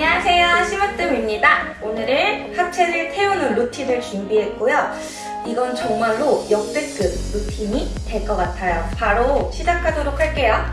안녕하세요. 심으뜸입니다. 오늘은 하체를 태우는 루틴을 준비했고요. 이건 정말로 역대급 루틴이 될 것 같아요. 바로 시작하도록 할게요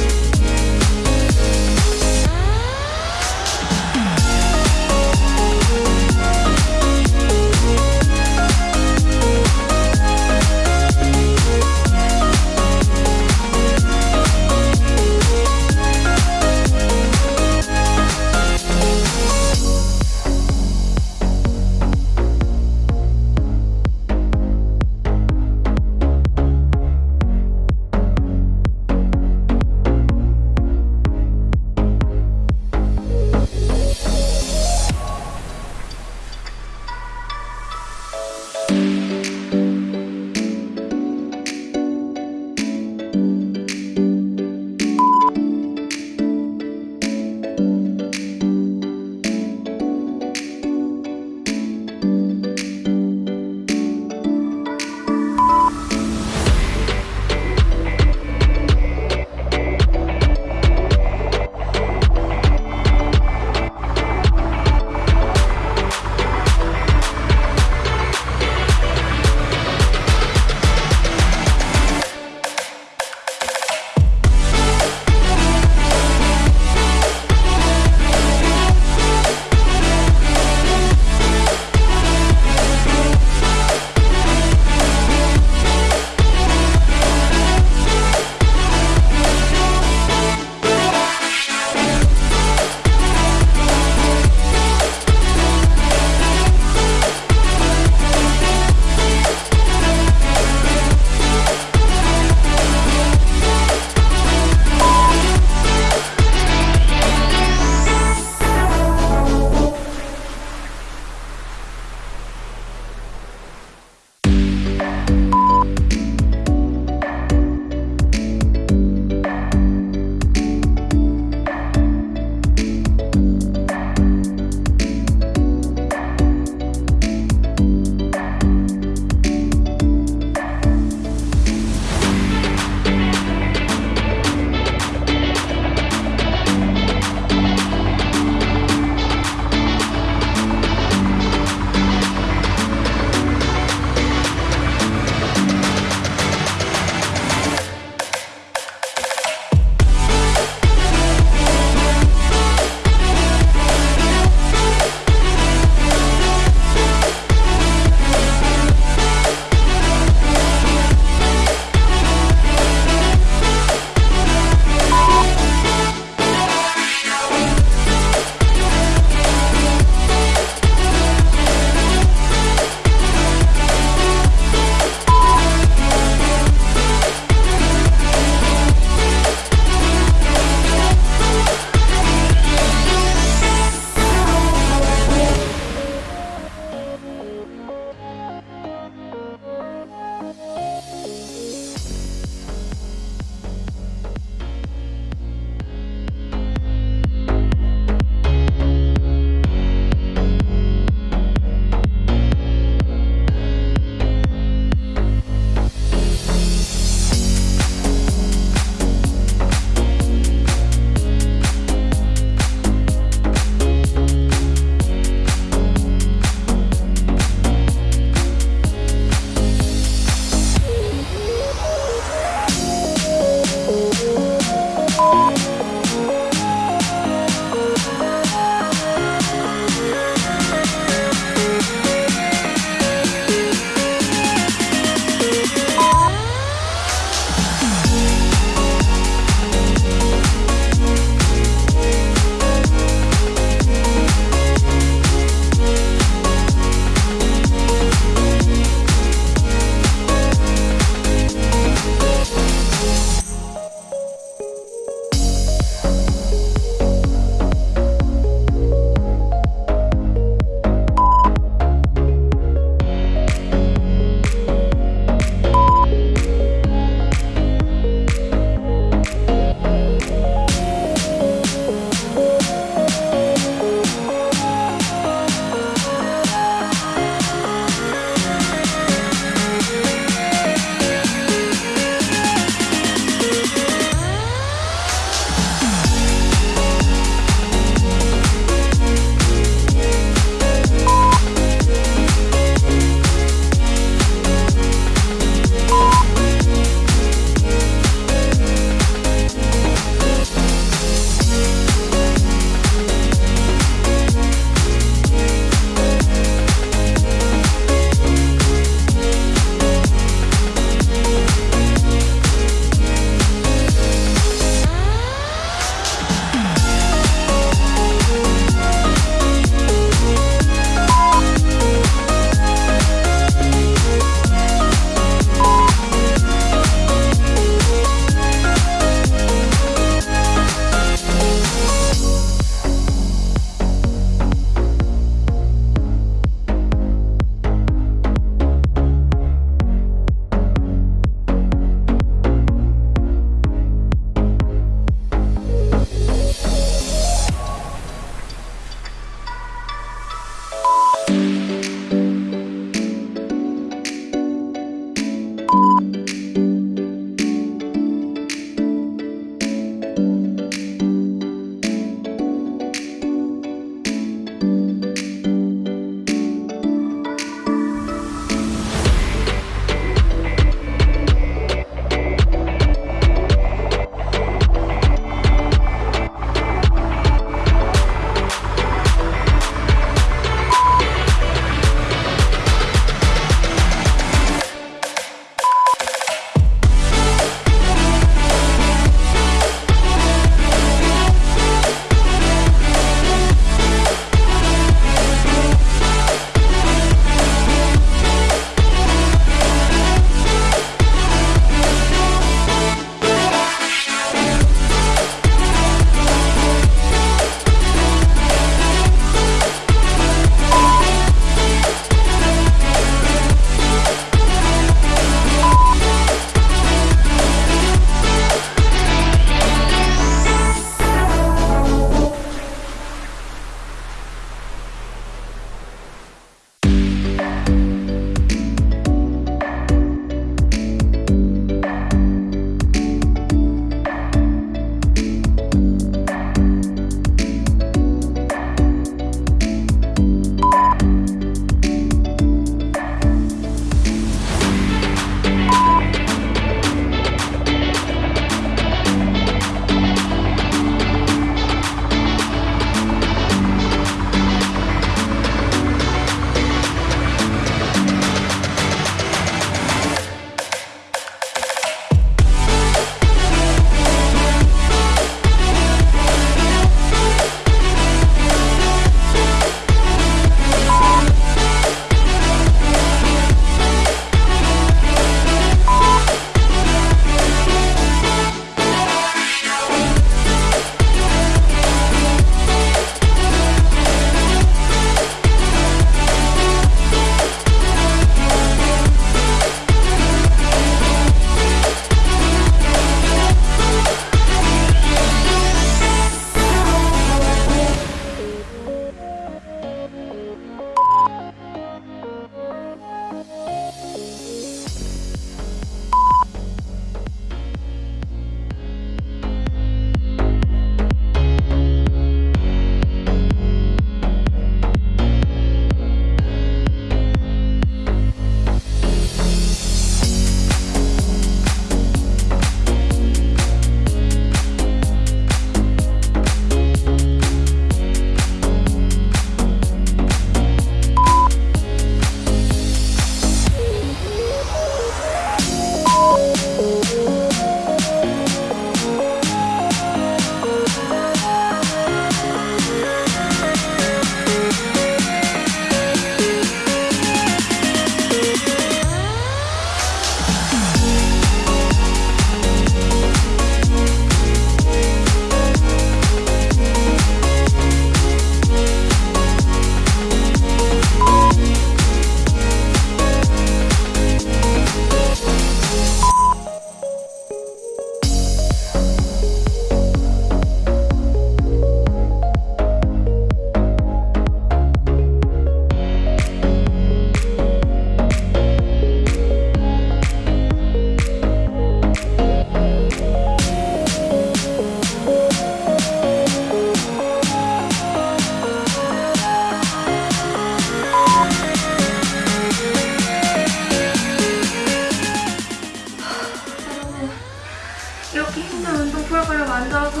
이렇게 힘든 운동 프로그램 만들어서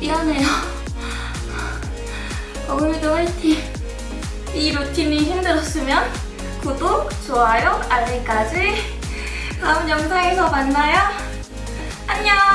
미안해요. 어금이도 화이팅! 이 루틴이 힘들었으면 구독, 좋아요, 알림까지 다음 영상에서 만나요. 안녕!